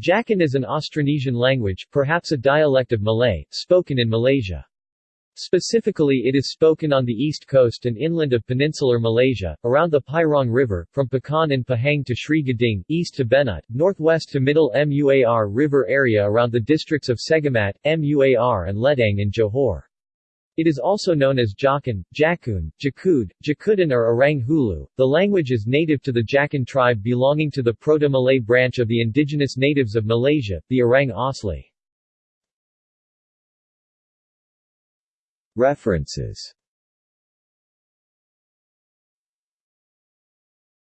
Jakun is an Austronesian language, perhaps a dialect of Malay, spoken in Malaysia. Specifically it is spoken on the east coast and inland of peninsular Malaysia, around the Pirong River, from Pekan and Pahang to Sri Gading, east to Benut, northwest to middle Muar River area around the districts of Segamat, Muar and Ledang in Johor. It is also known as Jakun, Jakun, Jakud, Jakudan or Orang Hulu. The language is native to the Jakun tribe belonging to the Proto-Malay branch of the indigenous natives of Malaysia, the Orang Asli. References